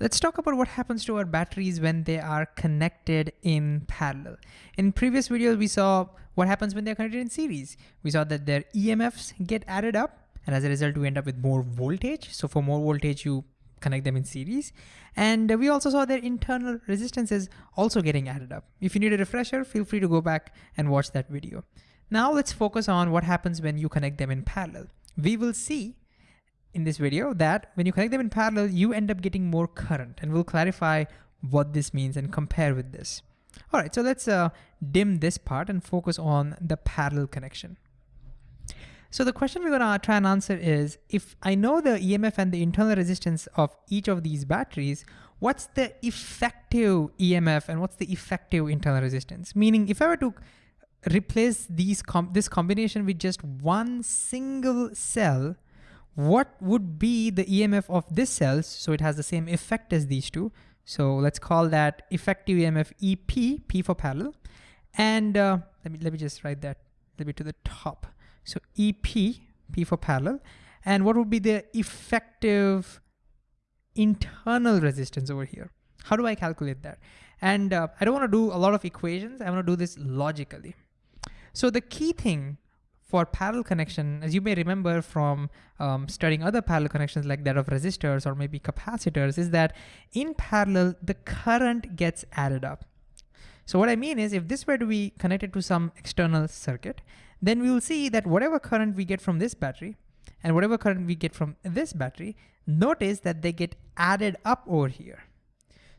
Let's talk about what happens to our batteries when they are connected in parallel. In previous videos, we saw what happens when they're connected in series. We saw that their EMFs get added up and as a result, we end up with more voltage. So for more voltage, you connect them in series. And we also saw their internal resistances also getting added up. If you need a refresher, feel free to go back and watch that video. Now let's focus on what happens when you connect them in parallel. We will see in this video that when you connect them in parallel, you end up getting more current and we'll clarify what this means and compare with this. All right, so let's uh, dim this part and focus on the parallel connection. So the question we're gonna try and answer is, if I know the EMF and the internal resistance of each of these batteries, what's the effective EMF and what's the effective internal resistance? Meaning if I were to replace these com this combination with just one single cell, what would be the EMF of this cell so it has the same effect as these two. So let's call that effective EMF EP, P for parallel. And uh, let me let me just write that a little bit to the top. So EP, P for parallel. And what would be the effective internal resistance over here? How do I calculate that? And uh, I don't wanna do a lot of equations. I wanna do this logically. So the key thing for parallel connection, as you may remember from um, studying other parallel connections like that of resistors or maybe capacitors, is that in parallel, the current gets added up. So what I mean is if this were to be connected to some external circuit, then we will see that whatever current we get from this battery and whatever current we get from this battery, notice that they get added up over here.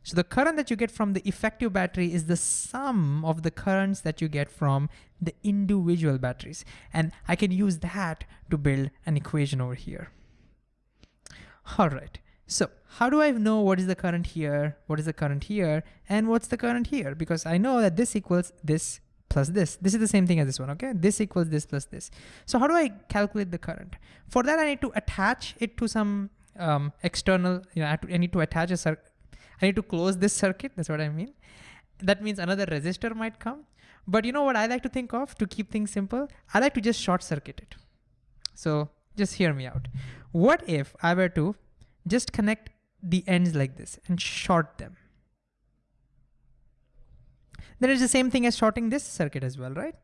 So the current that you get from the effective battery is the sum of the currents that you get from the individual batteries. And I can use that to build an equation over here. All right, so how do I know what is the current here, what is the current here, and what's the current here? Because I know that this equals this plus this. This is the same thing as this one, okay? This equals this plus this. So how do I calculate the current? For that, I need to attach it to some um, external, you know, I, I need to attach a. I need to close this circuit, that's what I mean. That means another resistor might come. But you know what I like to think of to keep things simple? I like to just short circuit it. So just hear me out. What if I were to just connect the ends like this and short them? Then it's the same thing as shorting this circuit as well, right?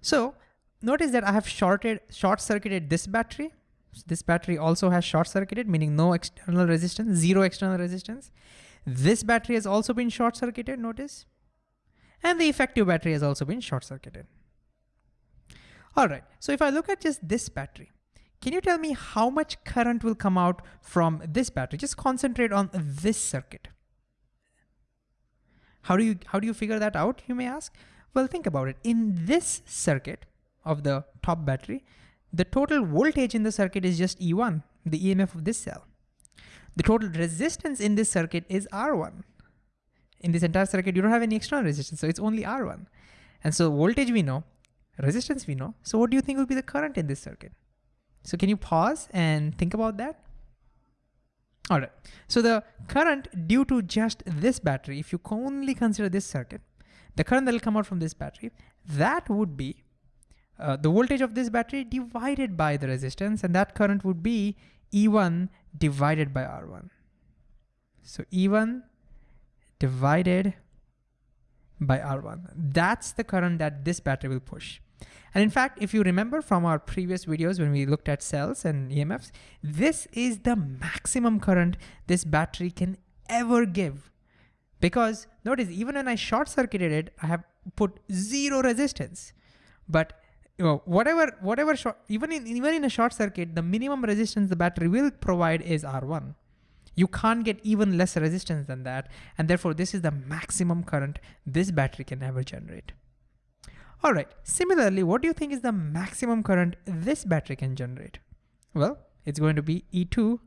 So notice that I have shorted, short circuited this battery. So this battery also has short circuited, meaning no external resistance, zero external resistance. This battery has also been short circuited, notice. And the effective battery has also been short circuited. All right, so if I look at just this battery, can you tell me how much current will come out from this battery? Just concentrate on this circuit. How do you how do you figure that out, you may ask? Well, think about it. In this circuit of the top battery, the total voltage in the circuit is just E1, the EMF of this cell. The total resistance in this circuit is R1. In this entire circuit, you don't have any external resistance, so it's only R1. And so voltage we know, resistance we know. So what do you think will be the current in this circuit? So can you pause and think about that? All right, so the current due to just this battery, if you only consider this circuit, the current that will come out from this battery, that would be uh, the voltage of this battery divided by the resistance, and that current would be E1 divided by R1. So E1 divided by R1. That's the current that this battery will push. And in fact, if you remember from our previous videos when we looked at cells and EMFs, this is the maximum current this battery can ever give. Because notice, even when I short circuited it, I have put zero resistance. But you know, whatever, whatever short, even in, even in a short circuit, the minimum resistance the battery will provide is R1. You can't get even less resistance than that. And therefore, this is the maximum current this battery can ever generate. All right, similarly, what do you think is the maximum current this battery can generate? Well, it's going to be E2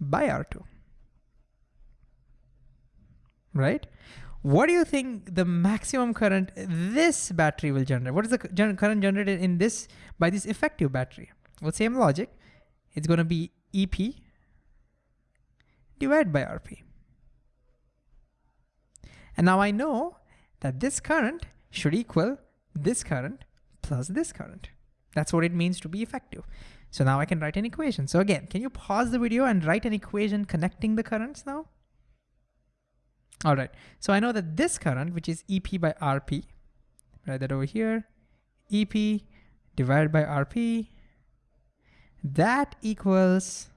by R2, right? What do you think the maximum current this battery will generate? What is the current generated in this by this effective battery? Well, same logic. It's going to be EP divided by RP. And now I know that this current should equal this current plus this current. That's what it means to be effective. So now I can write an equation. So again, can you pause the video and write an equation connecting the currents now? All right, so I know that this current, which is EP by RP, write that over here, EP divided by RP, that equals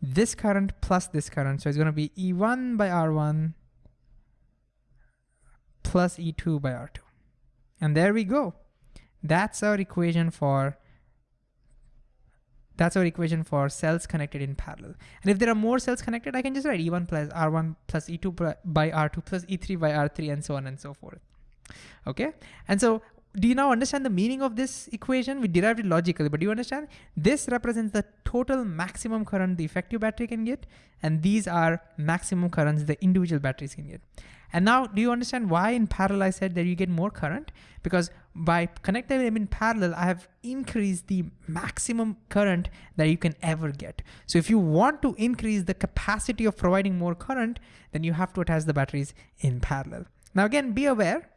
this current plus this current. So it's gonna be E1 by R1 plus E2 by R2. And there we go. That's our equation for that's our equation for cells connected in parallel. And if there are more cells connected, I can just write E1 plus R1 plus E2 by R2 plus E3 by R3 and so on and so forth. Okay, and so do you now understand the meaning of this equation? We derived it logically, but do you understand? This represents the total maximum current the effective battery can get, and these are maximum currents the individual batteries can get. And now, do you understand why in parallel I said that you get more current? Because by connecting them in parallel, I have increased the maximum current that you can ever get. So if you want to increase the capacity of providing more current, then you have to attach the batteries in parallel. Now again, be aware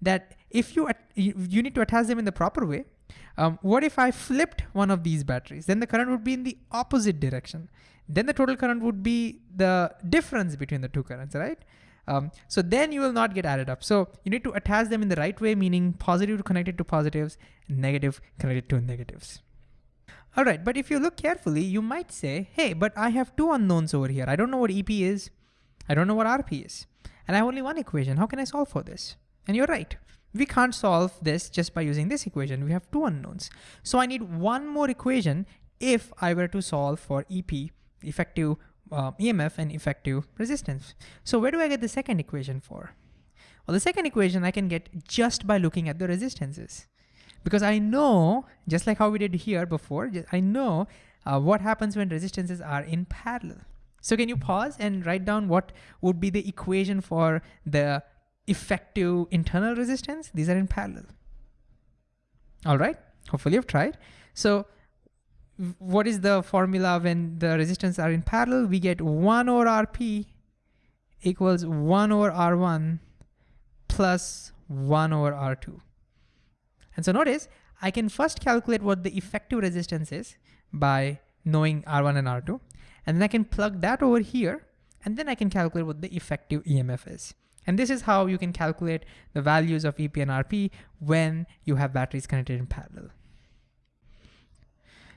that if you, you need to attach them in the proper way, um, what if I flipped one of these batteries? Then the current would be in the opposite direction. Then the total current would be the difference between the two currents, right? Um, so then you will not get added up. So you need to attach them in the right way, meaning positive connected to positives, negative connected to negatives. All right, but if you look carefully, you might say, hey, but I have two unknowns over here. I don't know what EP is. I don't know what RP is. And I have only one equation. How can I solve for this? And you're right. We can't solve this just by using this equation. We have two unknowns. So I need one more equation if I were to solve for EP, effective uh, EMF and effective resistance. So where do I get the second equation for? Well, the second equation I can get just by looking at the resistances. Because I know, just like how we did here before, I know uh, what happens when resistances are in parallel. So can you pause and write down what would be the equation for the effective internal resistance. These are in parallel. All right, hopefully you've tried. So what is the formula when the resistance are in parallel? We get one over RP equals one over R1 plus one over R2. And so notice, I can first calculate what the effective resistance is by knowing R1 and R2. And then I can plug that over here, and then I can calculate what the effective EMF is. And this is how you can calculate the values of EP and RP when you have batteries connected in parallel.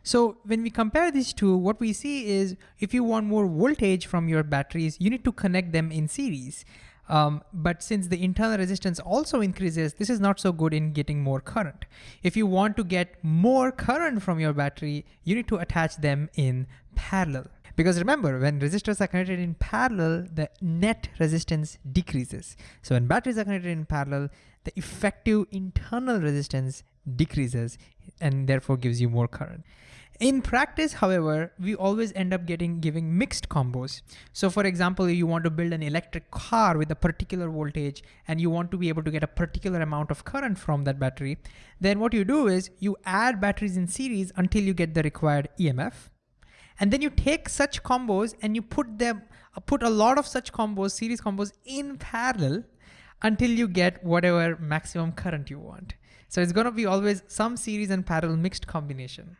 So when we compare these two, what we see is if you want more voltage from your batteries, you need to connect them in series. Um, but since the internal resistance also increases, this is not so good in getting more current. If you want to get more current from your battery, you need to attach them in parallel. Because remember, when resistors are connected in parallel, the net resistance decreases. So when batteries are connected in parallel, the effective internal resistance decreases and therefore gives you more current. In practice, however, we always end up getting giving mixed combos. So for example, you want to build an electric car with a particular voltage and you want to be able to get a particular amount of current from that battery, then what you do is you add batteries in series until you get the required EMF. And then you take such combos and you put them, uh, put a lot of such combos, series combos in parallel until you get whatever maximum current you want. So it's gonna be always some series and parallel mixed combination.